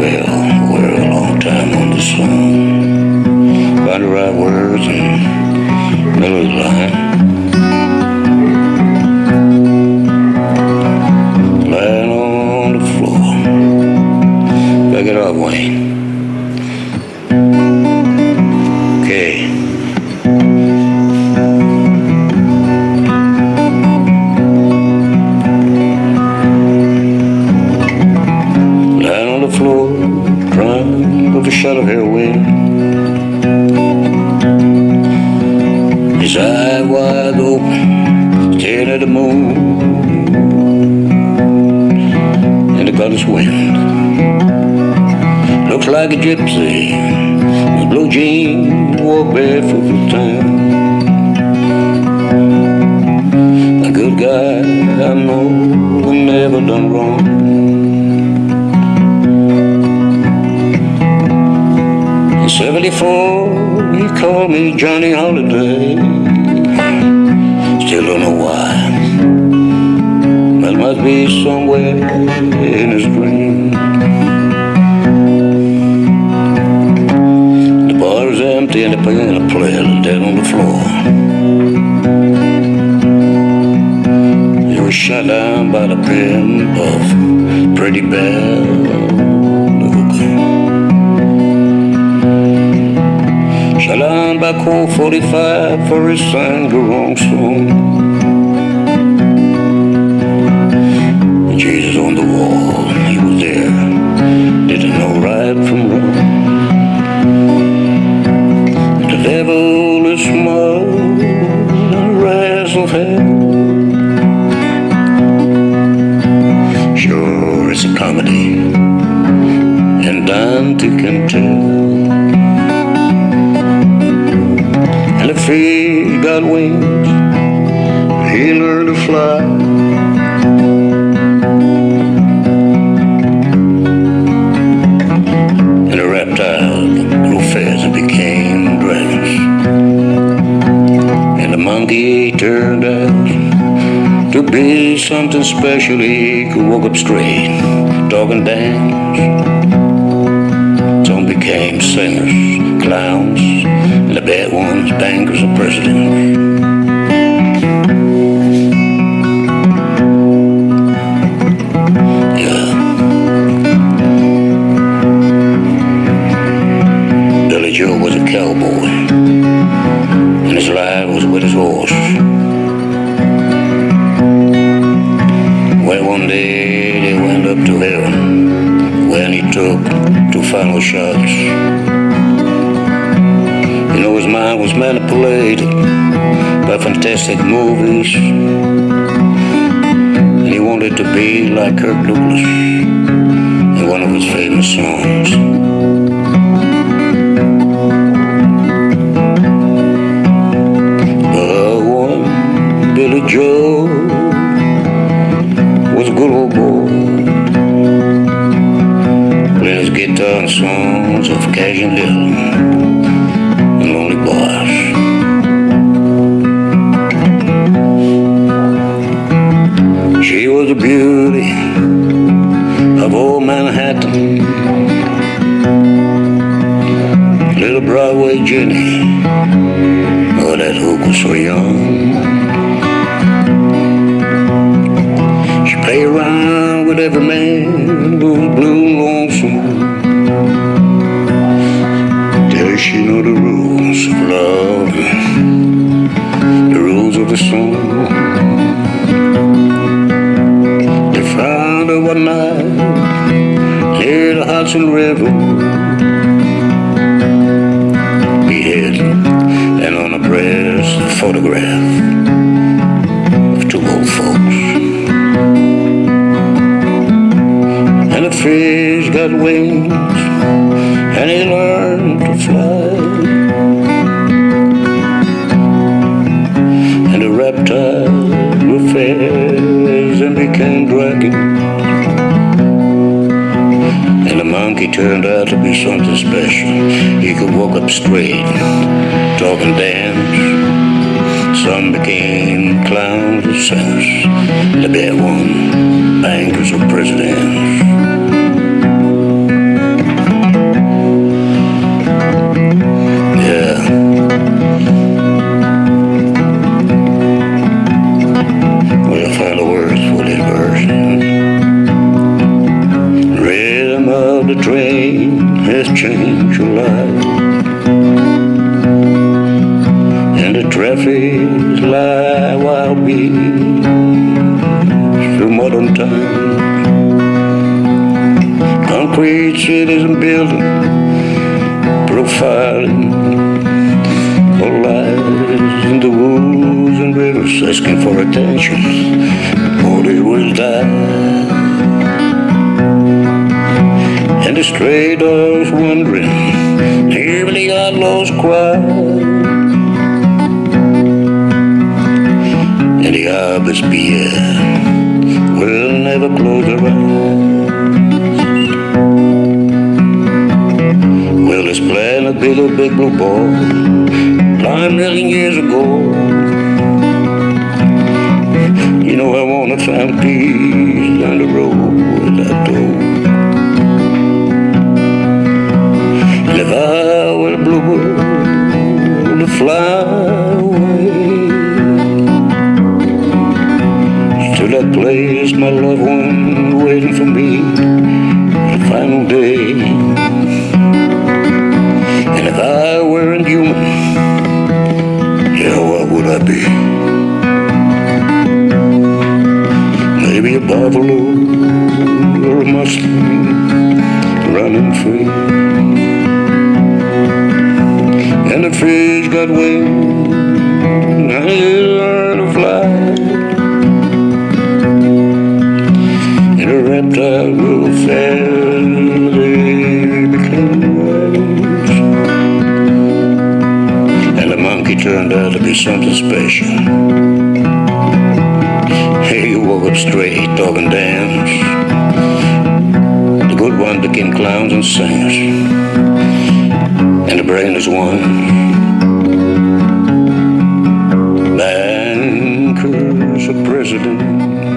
Well, we're a long time on. Find the right words and line. On the floor. Back it up, Wayne. Wind. Looks like a gypsy with blue jeans, walk barefoot through town. A good guy I know and never done wrong. In 74, he called me Johnny Holiday. Still don't know why. Must be somewhere in his dream. The bar is empty and the piano player dead on the floor. He was shot down by the pimp of Pretty Belle. Shut down by Colt 45 for his sang the wrong song. Dante can tell. And if he got wings, he learned to fly. And a reptile grew fast and became dragons. And a monkey turned out to be something special. He could walk up straight, talk and dance. Presidents. Yeah. Billy Joe was a cowboy, and his life was with his horse. Well, one day they went up to heaven when he took two final shots. Mind was manipulated by fantastic movies. And he wanted to be like Kirk Douglas in one of his famous songs. But one Billy Joe was a good old boy. Playing his guitar and songs of Cajun Little was blue and lonesome. Till she knew the rules of love, the rules of the song. They found her one night near the Hudson River, beheaded and on a breast a photograph fish got wings and he learned to fly. And the reptiles grew fast and became dragons. And the monkey turned out to be something special. He could walk up straight, talk and dance. Some became clowns and saints. The bad one, bankers or presidents. This verse. Rhythm of the train has changed your life. And the traffic lie while beats through modern time. Concrete cities and buildings profiling all lives in the woods and rivers asking for attention. They will die. And the stray dogs wandering, hear the outlaws cry. And the harvest beer will never close their eyes. Well, this planet built a big blue ball nine million years ago. I find peace down the road that door. And if I were a bluebird to fly away to that place, my loved one waiting for me the final day. And if I weren't human, yeah, what would I be? Maybe a a mustang running free. And the fish got wings, and they learned to fly. And the reptile fast, they became wise. And the monkey turned out to be something special. He up straight, talking dance. The good one became clowns and singers and the brain is one. Bankers a president